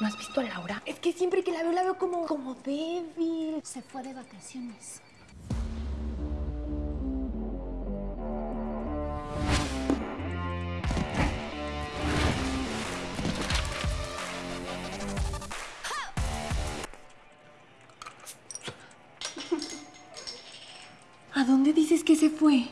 ¿No has visto a Laura? Es que siempre que la veo, la veo como, como débil. Se fue de vacaciones. ¿A dónde dices que se fue?